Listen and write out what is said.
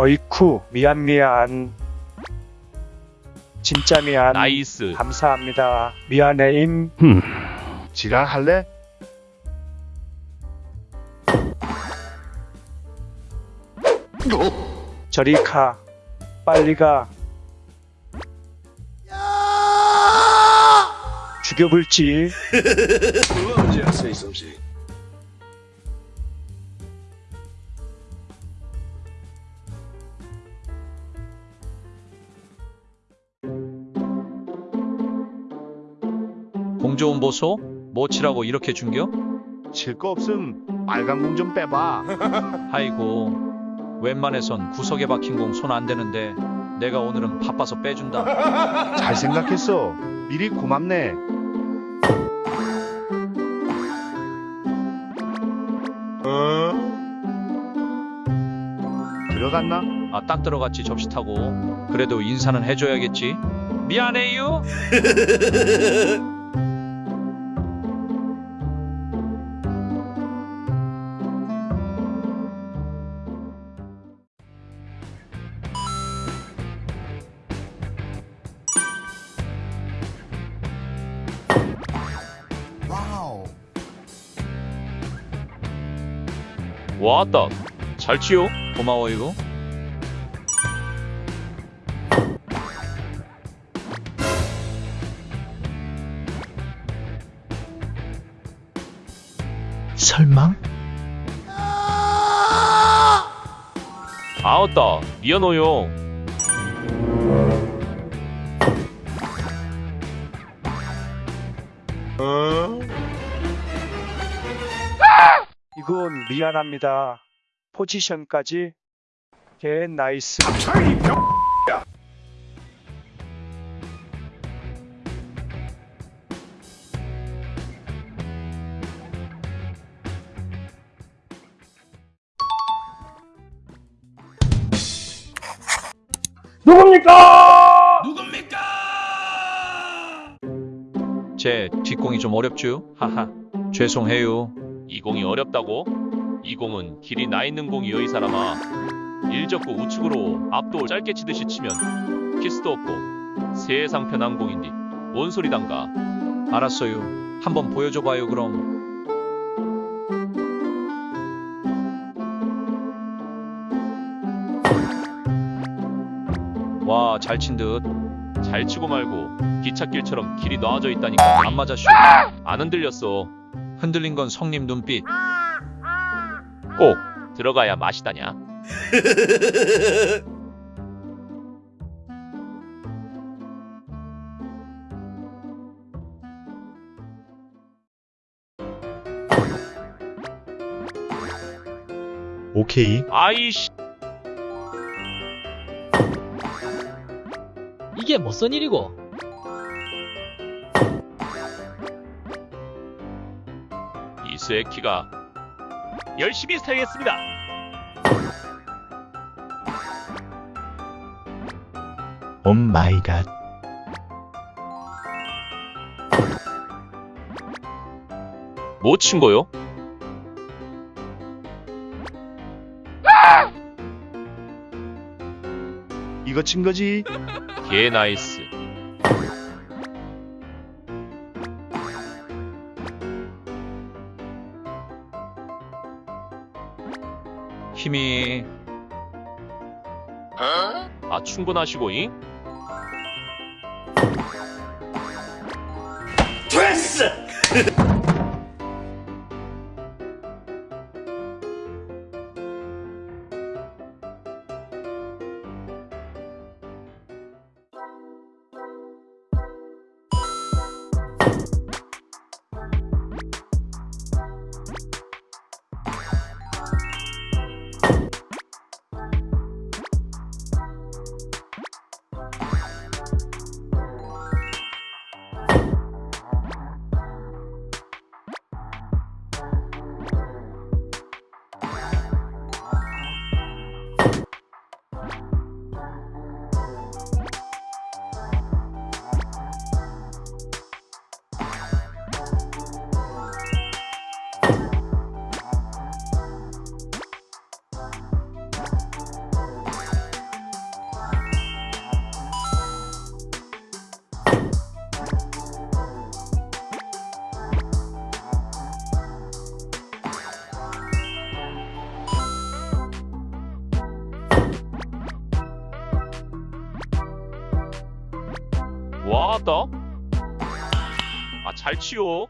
어이쿠 미안 미안. 진짜 미안. 나이스. 감사합니다. 미안해임. 지랄할래? 저리 가. 빨리 가. 죽여볼지 공좋은 보소? 뭐 치라고 이렇게 준겨? 칠 거 없음 빨간 공 좀 빼봐 아이고 웬만해선 구석에 박힌 공 손 안 대는데 내가 오늘은 바빠서 빼준다. 잘 생각했어 미리 고맙네 들어갔나? 아 딱 들어갔지 접시 타고. 그래도 인사는 해줘야겠지. 미안해요. 왔다. 잘 치요. 고마워요. 설마? 아왔다. 미안해요. 이건 미안합니다 포지션까지 개 나이스 제 뒷공이 좀 어렵죠? 하하. 죄송해요. 이 공이 어렵다고? 이 공은 길이 나 있는 공이여 이 사람아. 일적구 우측으로 앞도 짧게 치듯이 치면 키스도 없고 세상 편한 공인디. 뭔 소리단가? 알았어요. 한번 보여줘봐요 그럼. 와, 잘 친 듯. 잘 치고 말고 기찻길처럼 길이 놔져 있다니까 안 맞아 쇼. 안 흔들렸어. 흔들린 건 성님 눈빛. 꼭 들어가야 맛이다냐. 오케이. 아이씨. 이게 무슨 일이고? 이스의 키가 열심히 사용했습니다. 오 마이 갓. 뭐 친 거요? 이거 친 거지? 개 나이스. 힘이 아 충분하시고잉? 와따. 아잘 치요.